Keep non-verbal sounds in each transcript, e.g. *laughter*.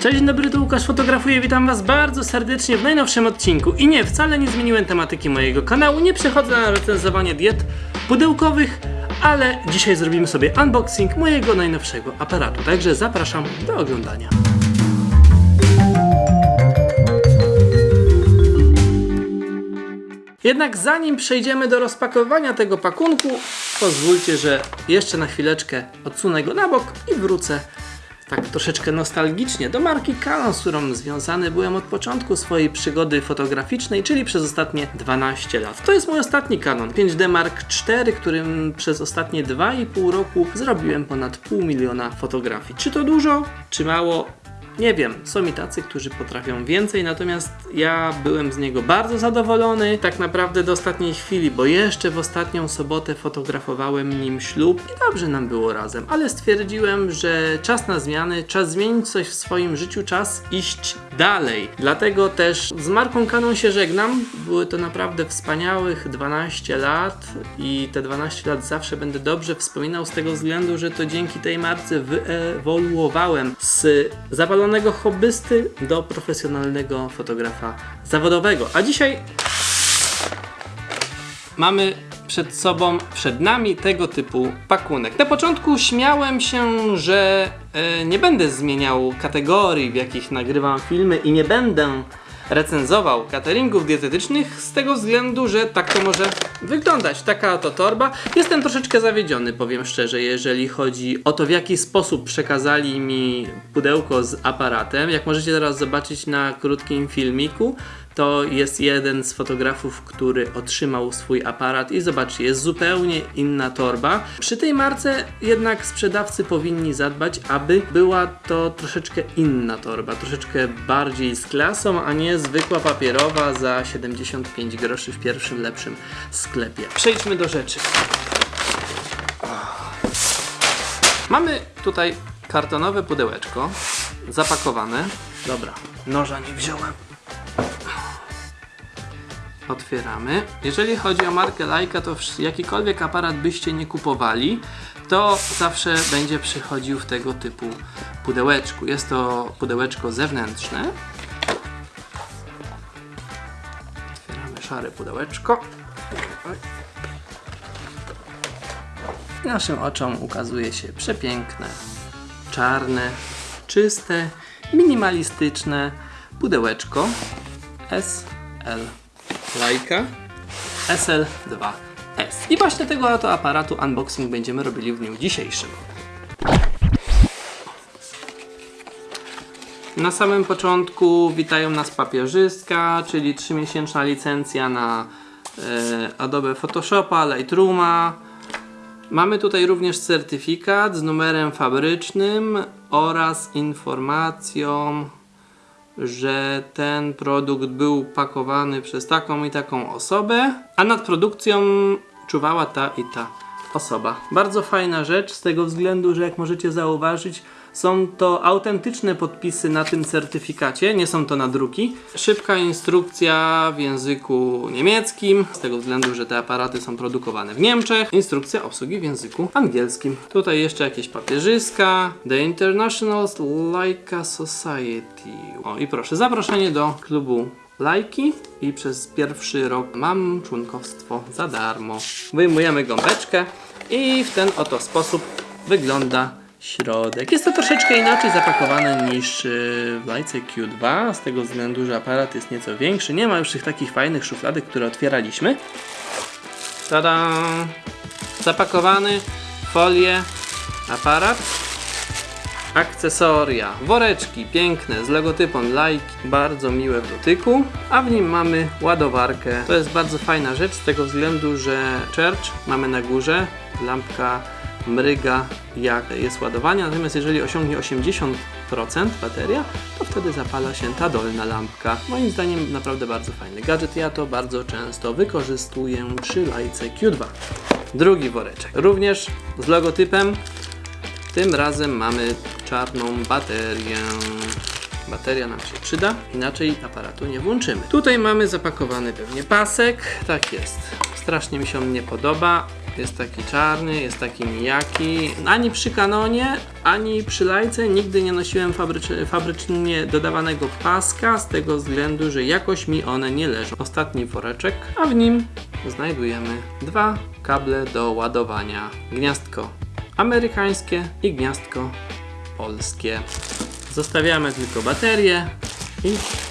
Cześć, dzień dobry, tu Łukasz fotografuje, witam was bardzo serdecznie w najnowszym odcinku. I nie, wcale nie zmieniłem tematyki mojego kanału, nie przechodzę na recenzowanie diet pudełkowych, ale dzisiaj zrobimy sobie unboxing mojego najnowszego aparatu, także zapraszam do oglądania. Jednak zanim przejdziemy do rozpakowania tego pakunku, pozwólcie, że jeszcze na chwileczkę odsunę go na bok i wrócę tak troszeczkę nostalgicznie do marki Canon, z którą związany byłem od początku swojej przygody fotograficznej, czyli przez ostatnie 12 lat. To jest mój ostatni Canon 5D Mark IV, którym przez ostatnie 2,5 roku zrobiłem ponad pół miliona fotografii. Czy to dużo, czy mało? Nie wiem, są i tacy, którzy potrafią więcej, natomiast ja byłem z niego bardzo zadowolony, tak naprawdę do ostatniej chwili, bo jeszcze w ostatnią sobotę fotografowałem nim ślub i dobrze nam było razem, ale stwierdziłem, że czas na zmiany, czas zmienić coś w swoim życiu, czas iść dalej. Dlatego też z marką Canon się żegnam. Były to naprawdę wspaniałych 12 lat i te 12 lat zawsze będę dobrze wspominał z tego względu, że to dzięki tej marce wyewoluowałem z zawalonego hobbysty do profesjonalnego fotografa zawodowego. A dzisiaj mamy przed sobą, przed nami tego typu pakunek. Na początku śmiałem się, że e, nie będę zmieniał kategorii, w jakich nagrywam filmy i nie będę recenzował cateringów dietetycznych z tego względu, że tak to może wyglądać. Taka to torba. Jestem troszeczkę zawiedziony, powiem szczerze, jeżeli chodzi o to, w jaki sposób przekazali mi pudełko z aparatem. Jak możecie teraz zobaczyć na krótkim filmiku, to jest jeden z fotografów, który otrzymał swój aparat i zobaczcie, jest zupełnie inna torba. Przy tej marce jednak sprzedawcy powinni zadbać, aby była to troszeczkę inna torba, troszeczkę bardziej z klasą, a nie zwykła papierowa za 75 groszy w pierwszym lepszym sklepie. Przejdźmy do rzeczy. Mamy tutaj kartonowe pudełeczko zapakowane. Dobra, noża nie wziąłem. Otwieramy. Jeżeli chodzi o markę Leica, to jakikolwiek aparat byście nie kupowali, to zawsze będzie przychodził w tego typu pudełeczku. Jest to pudełeczko zewnętrzne. Otwieramy szare pudełeczko. Naszym oczom ukazuje się przepiękne, czarne, czyste, minimalistyczne pudełeczko SL Leica SL2S. I właśnie tego oto aparatu unboxing będziemy robili w dniu dzisiejszym. Na samym początku witają nas papierzystka, czyli 3-miesięczna licencja na e, Adobe Photoshopa, Lightrooma. Mamy tutaj również certyfikat z numerem fabrycznym oraz informacją, że ten produkt był pakowany przez taką i taką osobę, a nad produkcją czuwała ta i ta osoba. Bardzo fajna rzecz z tego względu, że jak możecie zauważyć, są to autentyczne podpisy na tym certyfikacie, nie są to nadruki. Szybka instrukcja w języku niemieckim, z tego względu, że te aparaty są produkowane w Niemczech. Instrukcja obsługi w języku angielskim. Tutaj jeszcze jakieś papierzyska. The International Leica Society. O i proszę, zaproszenie do klubu lajki i przez pierwszy rok mam członkowstwo za darmo. Wyjmujemy gąbeczkę i w ten oto sposób wygląda środek. Jest to troszeczkę inaczej zapakowane niż yy, w Lajce Q2 z tego względu, że aparat jest nieco większy. Nie ma już tych takich fajnych szufladek, które otwieraliśmy. Tada! Zapakowany, folię, aparat akcesoria, woreczki piękne z logotypem Like, bardzo miłe w dotyku, a w nim mamy ładowarkę. To jest bardzo fajna rzecz z tego względu, że Church mamy na górze, lampka mryga jak jest ładowanie, natomiast jeżeli osiągnie 80% bateria, to wtedy zapala się ta dolna lampka. Moim zdaniem naprawdę bardzo fajny gadżet, ja to bardzo często wykorzystuję przy lajce Q2. Drugi woreczek, również z logotypem tym razem mamy czarną baterię. Bateria nam się przyda, inaczej aparatu nie włączymy. Tutaj mamy zapakowany pewnie pasek. Tak jest. Strasznie mi się on nie podoba, jest taki czarny, jest taki nijaki. Ani przy Canonie, ani przy Lajce nigdy nie nosiłem fabrycz- fabrycznie dodawanego paska z tego względu, że jakoś mi one nie leżą. Ostatni woreczek, a w nim znajdujemy dwa kable do ładowania. Gniazdko amerykańskie i gniazdko polskie. Zostawiamy tylko baterię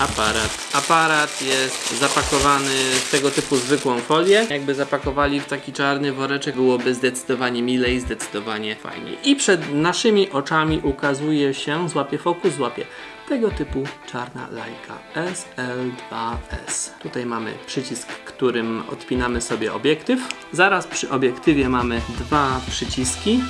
aparat. Aparat jest zapakowany w tego typu zwykłą folię. Jakby zapakowali w taki czarny woreczek, byłoby zdecydowanie milej, zdecydowanie fajniej. I przed naszymi oczami ukazuje się, złapie fokus, złapie tego typu czarna lajka SL2S. Tutaj mamy przycisk, którym odpinamy sobie obiektyw. Zaraz przy obiektywie mamy dwa przyciski.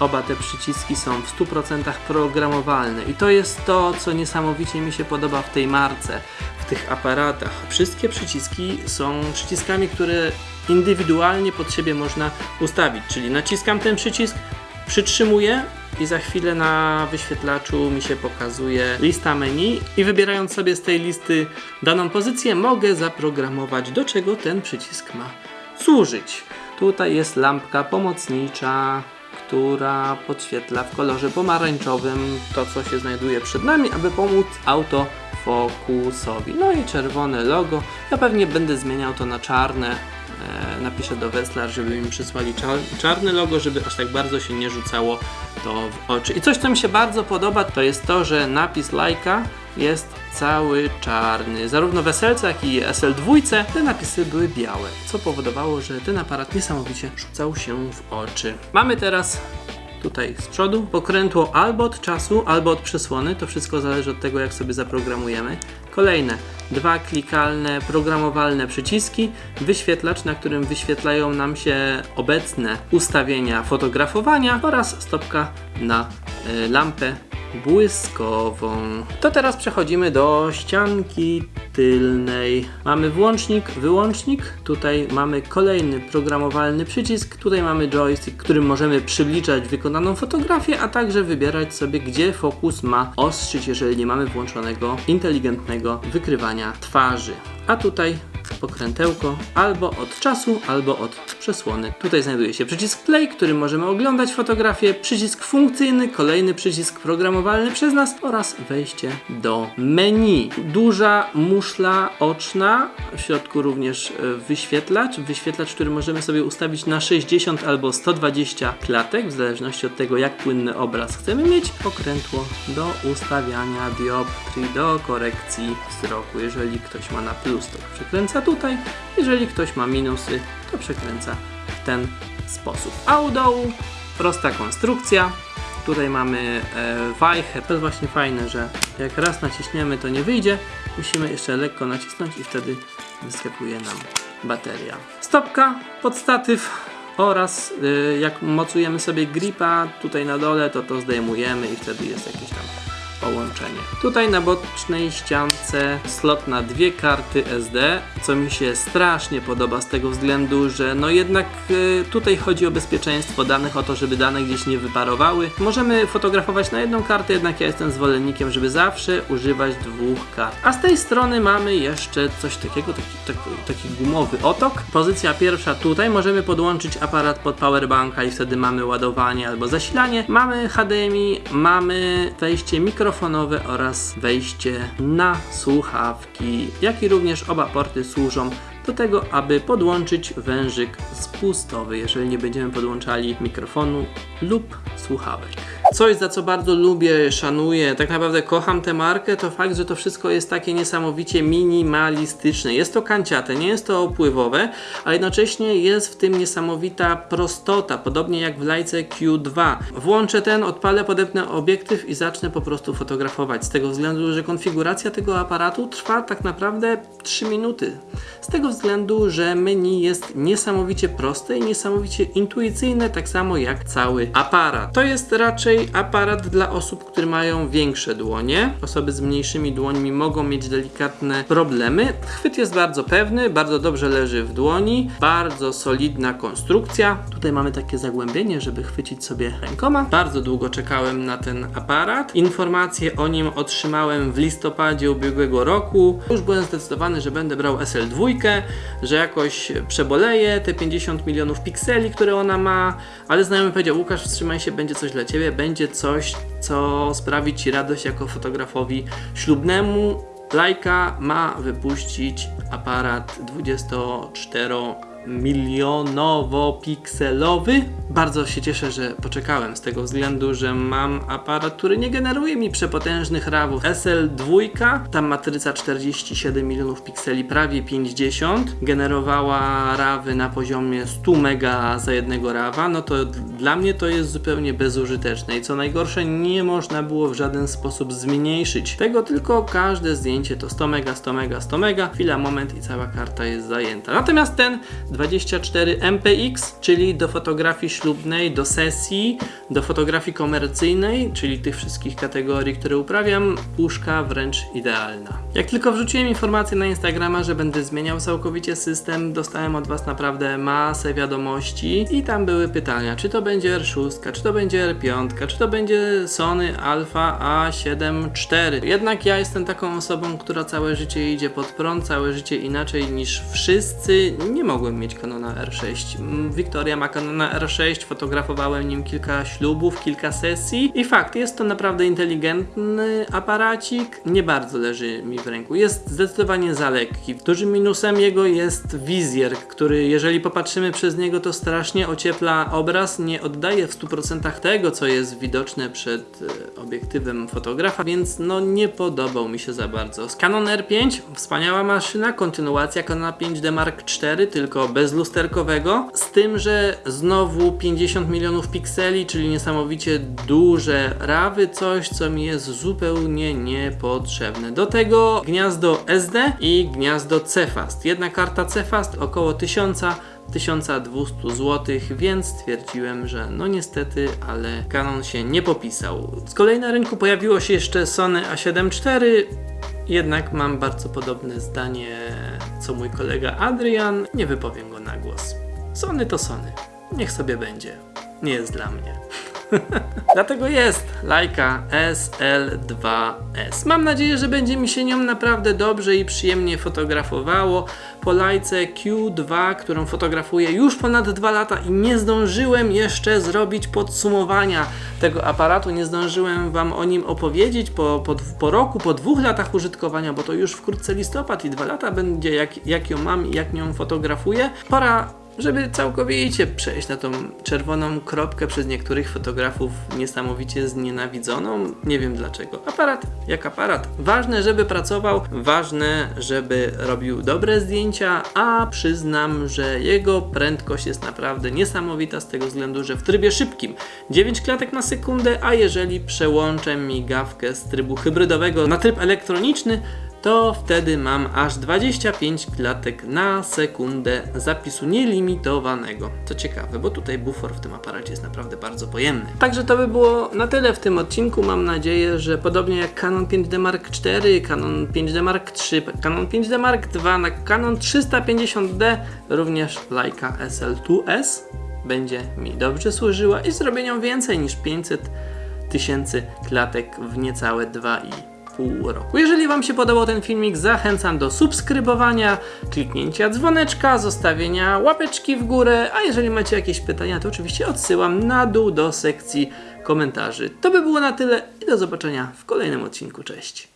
Oba te przyciski są w 100% programowalne i to jest to, co niesamowicie mi się podoba w tej marce, w tych aparatach. Wszystkie przyciski są przyciskami, które indywidualnie pod siebie można ustawić, czyli naciskam ten przycisk, przytrzymuję i za chwilę na wyświetlaczu mi się pokazuje lista menu i wybierając sobie z tej listy daną pozycję mogę zaprogramować do czego ten przycisk ma służyć. Tutaj jest lampka pomocnicza, która podświetla w kolorze pomarańczowym to, co się znajduje przed nami, aby pomóc autofokusowi. No i czerwone logo. Ja pewnie będę zmieniał to na czarne. E, napiszę do Weslar, żeby mi przysłali czar czarne logo, żeby aż tak bardzo się nie rzucało to w oczy. I coś, co mi się bardzo podoba, to jest to, że napis lajka jest cały czarny. Zarówno w SL, jak i SL2 te napisy były białe, co powodowało, że ten aparat niesamowicie rzucał się w oczy. Mamy teraz tutaj z przodu pokrętło albo od czasu, albo od przesłony. To wszystko zależy od tego, jak sobie zaprogramujemy. Kolejne dwa klikalne, programowalne przyciski, wyświetlacz, na którym wyświetlają nam się obecne ustawienia fotografowania oraz stopka na y, lampę błyskową. To teraz przechodzimy do ścianki tylnej. Mamy włącznik, wyłącznik. Tutaj mamy kolejny programowalny przycisk. Tutaj mamy joystick, którym możemy przybliżać wykonaną fotografię, a także wybierać sobie, gdzie fokus ma ostrzyć, jeżeli nie mamy włączonego inteligentnego wykrywania twarzy. A tutaj pokrętełko albo od czasu, albo od przesłony. Tutaj znajduje się przycisk play, którym możemy oglądać fotografię, przycisk funkcyjny, kolejny przycisk programowalny przez nas oraz wejście do menu. Duża muszla oczna, w środku również e, wyświetlacz, wyświetlacz, który możemy sobie ustawić na 60 albo 120 klatek, w zależności od tego jak płynny obraz chcemy mieć. Pokrętło do ustawiania dioptrii, do korekcji wzroku. Jeżeli ktoś ma na plus, to przekręca tutaj, jeżeli ktoś ma minusy, to przekręca w ten sposób. A u dołu prosta konstrukcja. Tutaj mamy e, wajchę. To jest właśnie fajne, że jak raz naciśniemy, to nie wyjdzie. Musimy jeszcze lekko nacisnąć i wtedy wyskakuje nam bateria. Stopka, podstatyw oraz y, jak mocujemy sobie gripa tutaj na dole, to to zdejmujemy i wtedy jest jakieś tam połączenie. Tutaj na bocznej ściance slot na dwie karty SD, co mi się strasznie podoba z tego względu, że no jednak y, tutaj chodzi o bezpieczeństwo danych, o to, żeby dane gdzieś nie wyparowały. Możemy fotografować na jedną kartę, jednak ja jestem zwolennikiem, żeby zawsze używać dwóch kart. A z tej strony mamy jeszcze coś takiego, taki, taki, taki gumowy otok. Pozycja pierwsza tutaj, możemy podłączyć aparat pod powerbanka i wtedy mamy ładowanie albo zasilanie. Mamy HDMI, mamy wejście oraz wejście na słuchawki, jak i również oba porty służą do tego, aby podłączyć wężyk spustowy, jeżeli nie będziemy podłączali mikrofonu lub słuchawek. Coś, za co bardzo lubię, szanuję, tak naprawdę kocham tę markę, to fakt, że to wszystko jest takie niesamowicie minimalistyczne. Jest to kanciate, nie jest to opływowe, a jednocześnie jest w tym niesamowita prostota, podobnie jak w lajce Q2. Włączę ten, odpalę, podepnę obiektyw i zacznę po prostu fotografować. Z tego względu, że konfiguracja tego aparatu trwa tak naprawdę 3 minuty. Z tego względu, że menu jest niesamowicie proste i niesamowicie intuicyjne, tak samo jak cały aparat. To jest raczej aparat dla osób, które mają większe dłonie. Osoby z mniejszymi dłońmi mogą mieć delikatne problemy. Chwyt jest bardzo pewny, bardzo dobrze leży w dłoni, bardzo solidna konstrukcja. Tutaj mamy takie zagłębienie, żeby chwycić sobie rękoma. Bardzo długo czekałem na ten aparat. Informacje o nim otrzymałem w listopadzie ubiegłego roku. Już byłem zdecydowany, że będę brał SL2, że jakoś przeboleję te 50 milionów pikseli, które ona ma, ale znajomy powiedział, Łukasz wstrzymaj się, będzie coś dla Ciebie, będzie coś, co sprawi Ci radość jako fotografowi ślubnemu. Leica ma wypuścić aparat 24 milionowo-pikselowy. Bardzo się cieszę, że poczekałem z tego względu, że mam aparat, który nie generuje mi przepotężnych rawów. SL2, tam matryca 47 milionów pikseli, prawie 50, generowała rawy na poziomie 100 mega za jednego rawa, no to dla mnie to jest zupełnie bezużyteczne i co najgorsze nie można było w żaden sposób zmniejszyć tego, tylko każde zdjęcie to 100 mega, 100 mega, 100 mega, chwila, moment i cała karta jest zajęta. Natomiast ten 24 MPX, czyli do fotografii ślubnej, do sesji, do fotografii komercyjnej, czyli tych wszystkich kategorii, które uprawiam, puszka wręcz idealna. Jak tylko wrzuciłem informację na Instagrama, że będę zmieniał całkowicie system, dostałem od Was naprawdę masę wiadomości i tam były pytania, czy to będzie R6, czy to będzie R5, czy to będzie Sony Alpha A7 IV. Jednak ja jestem taką osobą, która całe życie idzie pod prąd, całe życie inaczej niż wszyscy. Nie mogłem mieć Canona R6. Mm, Wiktoria ma Canona R6, fotografowałem nim kilka ślubów, kilka sesji i fakt, jest to naprawdę inteligentny aparacik, nie bardzo leży mi w ręku. Jest zdecydowanie za lekki. Dużym minusem jego jest wizjer, który jeżeli popatrzymy przez niego to strasznie ociepla obraz, nie oddaje w 100% tego, co jest widoczne przed e, obiektywem fotografa, więc no nie podobał mi się za bardzo. Z Canon R5, wspaniała maszyna, kontynuacja Canona 5D Mark IV, tylko bez lusterkowego, z tym, że znowu 50 milionów pikseli, czyli niesamowicie duże rawy, coś co mi jest zupełnie niepotrzebne. Do tego gniazdo SD i gniazdo Cefast. Jedna karta Cefast około 1000 1200 zł, więc stwierdziłem, że no niestety, ale Canon się nie popisał. Z kolei na rynku pojawiło się jeszcze Sony A7 IV, jednak mam bardzo podobne zdanie co mój kolega Adrian, nie wypowiem go na głos. Sony to Sony, niech sobie będzie, nie jest dla mnie. *laughs* *laughs* Dlatego jest Leica SL2S. Mam nadzieję, że będzie mi się nią naprawdę dobrze i przyjemnie fotografowało. Po Leice Q2, którą fotografuję już ponad 2 lata i nie zdążyłem jeszcze zrobić podsumowania tego aparatu. Nie zdążyłem Wam o nim opowiedzieć po, po, po roku, po dwóch latach użytkowania, bo to już wkrótce listopad i dwa lata będzie jak, jak ją mam i jak nią fotografuję. Pora żeby całkowicie przejść na tą czerwoną kropkę przez niektórych fotografów niesamowicie znienawidzoną. Nie wiem dlaczego. Aparat jak aparat. Ważne, żeby pracował, ważne, żeby robił dobre zdjęcia, a przyznam, że jego prędkość jest naprawdę niesamowita z tego względu, że w trybie szybkim 9 klatek na sekundę, a jeżeli przełączę migawkę z trybu hybrydowego na tryb elektroniczny, to wtedy mam aż 25 klatek na sekundę zapisu nielimitowanego. Co ciekawe, bo tutaj bufor w tym aparacie jest naprawdę bardzo pojemny. Także to by było na tyle w tym odcinku. Mam nadzieję, że podobnie jak Canon 5D Mark IV, Canon 5D Mark III, Canon 5D Mark II, na Canon 350D również Leica SL2S będzie mi dobrze służyła i zrobię nią więcej niż 500 tysięcy klatek w niecałe 2,5 pół roku. Jeżeli Wam się podobał ten filmik, zachęcam do subskrybowania, kliknięcia dzwoneczka, zostawienia łapeczki w górę, a jeżeli macie jakieś pytania, to oczywiście odsyłam na dół do sekcji komentarzy. To by było na tyle i do zobaczenia w kolejnym odcinku. Cześć!